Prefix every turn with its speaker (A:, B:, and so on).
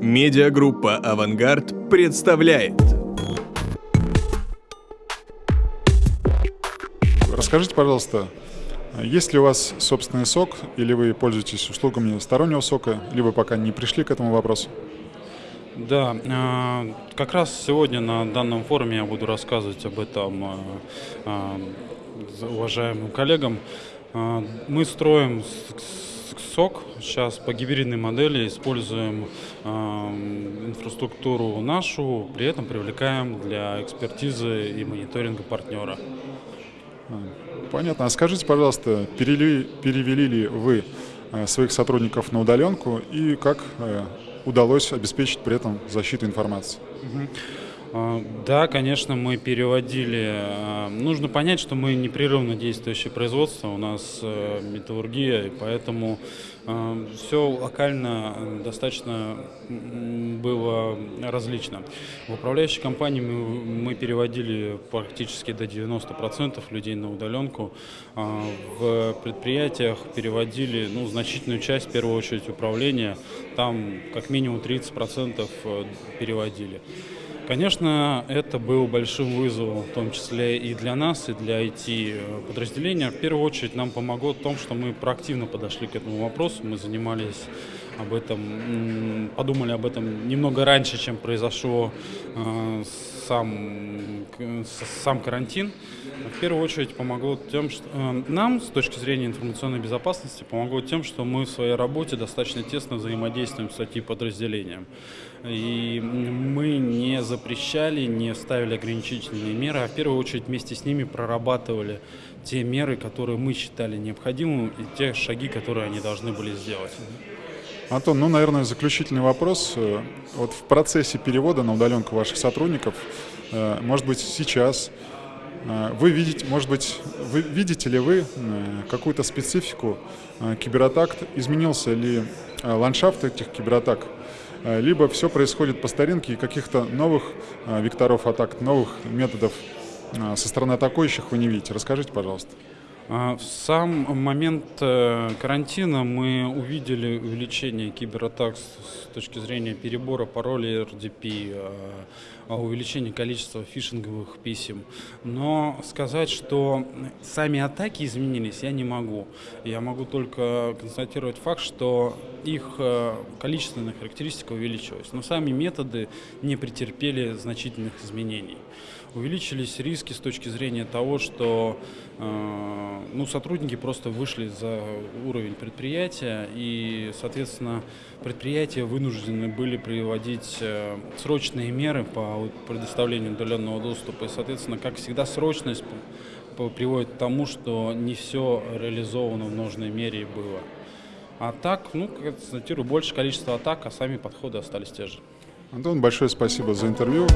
A: Медиагруппа «Авангард» представляет.
B: Расскажите, пожалуйста, есть ли у вас собственный сок, или вы пользуетесь услугами стороннего сока, либо пока не пришли к этому вопросу?
C: Да, э, как раз сегодня на данном форуме я буду рассказывать об этом э, э, уважаемым коллегам. Мы строим сок сейчас по гибридной модели, используем инфраструктуру нашу, при этом привлекаем для экспертизы и мониторинга партнера.
B: Понятно. А скажите, пожалуйста, перевели, перевели ли вы своих сотрудников на удаленку и как удалось обеспечить при этом защиту информации.
C: А, да, конечно, мы переводили. А, нужно понять, что мы непрерывно действующее производство, у нас э, металлургия, и поэтому а, все локально достаточно было различно. В управляющей компании мы, мы переводили практически до 90% людей на удаленку. В предприятиях переводили ну, значительную часть, в первую очередь, управления. Там как минимум 30% э, переводили. Конечно, это был большим вызовом, в том числе и для нас, и для IT-подразделения. В первую очередь нам помогло в том, что мы проактивно подошли к этому вопросу, мы занимались об этом, подумали об этом немного раньше, чем произошел э, сам, сам карантин. В первую очередь помогло тем, что э, нам, с точки зрения информационной безопасности, помогло тем, что мы в своей работе достаточно тесно взаимодействуем с IT-подразделением. И мы не запрещали, не ставили ограничительные меры, а в первую очередь вместе с ними прорабатывали те меры, которые мы считали необходимыми, и те шаги, которые они должны были сделать.
B: Антон, ну, наверное, заключительный вопрос. Э, вот в процессе перевода на удаленку ваших сотрудников, э, может быть, сейчас э, вы видите, может быть, вы видите ли вы какую-то специфику кибератак? Изменился ли ландшафт этих кибератак? Либо все происходит по старинке и каких-то новых векторов атак, новых методов со стороны атакующих вы не видите? Расскажите, пожалуйста.
C: А, в сам момент э, карантина мы увидели увеличение кибератак с точки зрения перебора паролей RDP, э, увеличение количества фишинговых писем. Но сказать, что сами атаки изменились, я не могу. Я могу только констатировать факт, что их э, количественная характеристика увеличилась. Но сами методы не претерпели значительных изменений. Увеличились риски с точки зрения того, что э, ну, сотрудники просто вышли за уровень предприятия, и, соответственно, предприятия вынуждены были приводить э, срочные меры по предоставлению удаленного доступа. И, соответственно, как всегда, срочность приводит к тому, что не все реализовано в нужной мере было. А так, ну, как констатирую, больше количество атак, а сами подходы остались те же.
B: Антон, большое спасибо за интервью.